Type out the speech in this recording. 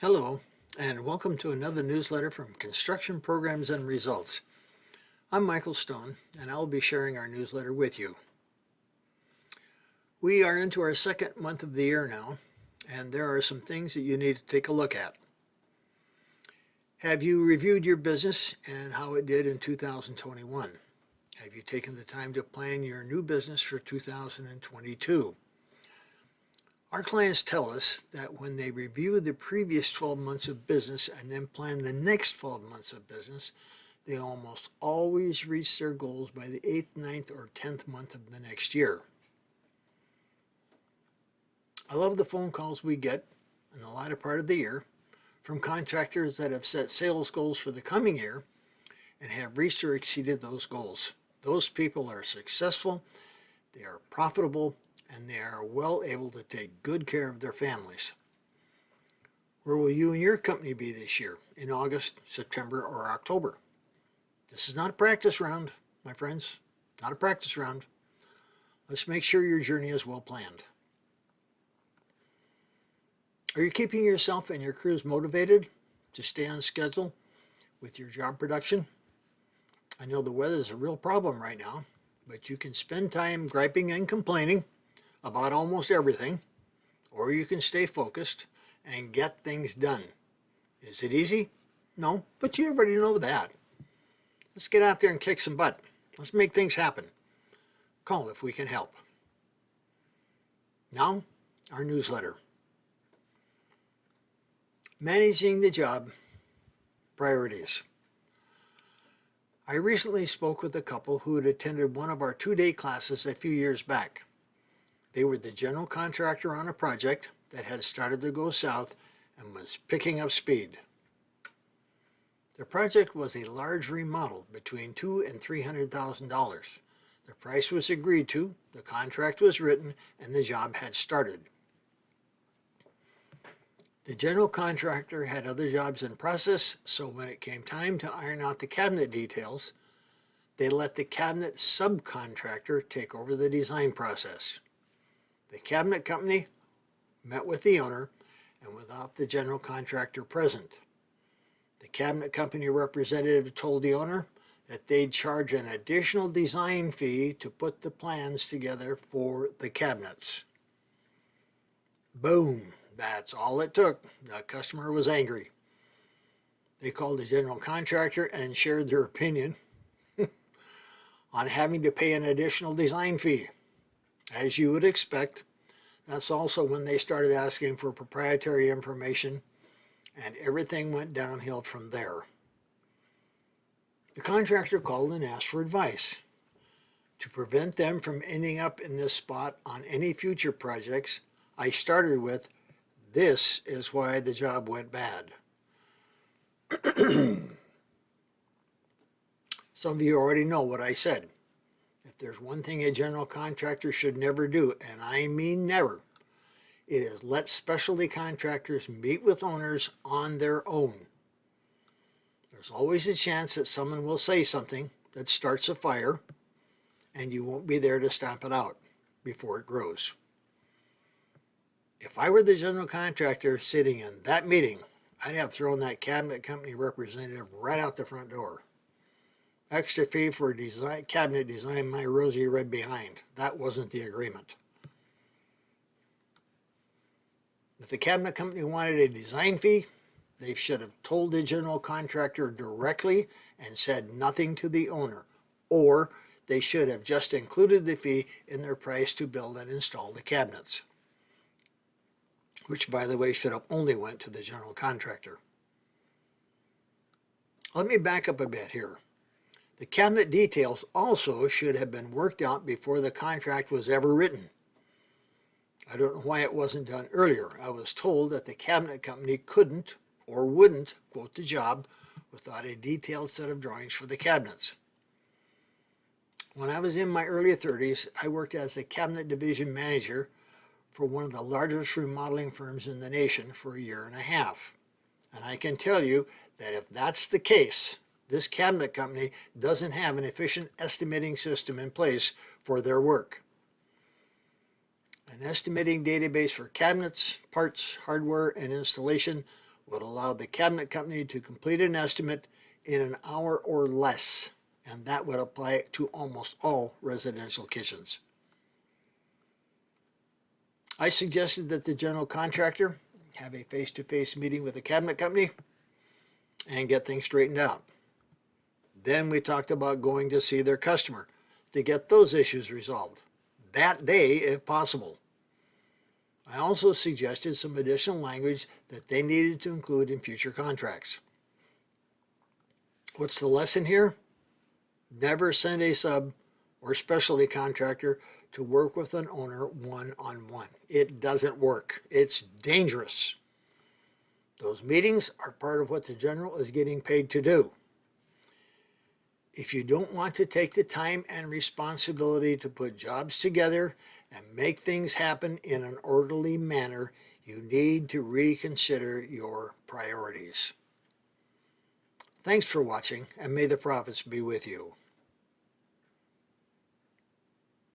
Hello, and welcome to another newsletter from Construction Programs and Results. I'm Michael Stone, and I'll be sharing our newsletter with you. We are into our second month of the year now, and there are some things that you need to take a look at. Have you reviewed your business and how it did in 2021? Have you taken the time to plan your new business for 2022? Our clients tell us that when they review the previous 12 months of business and then plan the next 12 months of business, they almost always reach their goals by the 8th, 9th, or 10th month of the next year. I love the phone calls we get in the latter part of the year from contractors that have set sales goals for the coming year and have reached or exceeded those goals. Those people are successful, they are profitable, and they are well able to take good care of their families. Where will you and your company be this year, in August, September, or October? This is not a practice round, my friends, not a practice round. Let's make sure your journey is well planned. Are you keeping yourself and your crews motivated to stay on schedule with your job production? I know the weather is a real problem right now, but you can spend time griping and complaining about almost everything, or you can stay focused and get things done. Is it easy? No, but you already know that. Let's get out there and kick some butt. Let's make things happen. Call if we can help. Now, our newsletter. Managing the job, priorities. I recently spoke with a couple who had attended one of our two-day classes a few years back. They were the general contractor on a project that had started to go south and was picking up speed. The project was a large remodel between two and three hundred thousand dollars. The price was agreed to, the contract was written, and the job had started. The general contractor had other jobs in process, so when it came time to iron out the cabinet details, they let the cabinet subcontractor take over the design process. The cabinet company met with the owner and without the general contractor present. The cabinet company representative told the owner that they'd charge an additional design fee to put the plans together for the cabinets. Boom, that's all it took. The customer was angry. They called the general contractor and shared their opinion on having to pay an additional design fee. As you would expect, that's also when they started asking for proprietary information and everything went downhill from there. The contractor called and asked for advice. To prevent them from ending up in this spot on any future projects, I started with, this is why the job went bad. Some of you already know what I said. If there's one thing a general contractor should never do, and I mean never, it is let specialty contractors meet with owners on their own. There's always a chance that someone will say something that starts a fire and you won't be there to stamp it out before it grows. If I were the general contractor sitting in that meeting, I'd have thrown that cabinet company representative right out the front door. Extra fee for design, cabinet design my rosy red behind. That wasn't the agreement. If the cabinet company wanted a design fee, they should have told the general contractor directly and said nothing to the owner. Or they should have just included the fee in their price to build and install the cabinets. Which, by the way, should have only went to the general contractor. Let me back up a bit here. The cabinet details also should have been worked out before the contract was ever written. I don't know why it wasn't done earlier. I was told that the cabinet company couldn't or wouldn't quote the job without a detailed set of drawings for the cabinets. When I was in my early 30s, I worked as a cabinet division manager for one of the largest remodeling firms in the nation for a year and a half. And I can tell you that if that's the case, this cabinet company doesn't have an efficient estimating system in place for their work. An estimating database for cabinets, parts, hardware, and installation would allow the cabinet company to complete an estimate in an hour or less, and that would apply to almost all residential kitchens. I suggested that the general contractor have a face-to-face meeting with the cabinet company and get things straightened out. Then we talked about going to see their customer to get those issues resolved, that day if possible. I also suggested some additional language that they needed to include in future contracts. What's the lesson here? Never send a sub or specialty contractor to work with an owner one-on-one. It doesn't work. It's dangerous. Those meetings are part of what the general is getting paid to do. If you don't want to take the time and responsibility to put jobs together and make things happen in an orderly manner, you need to reconsider your priorities. Thanks for watching and may the profits be with you.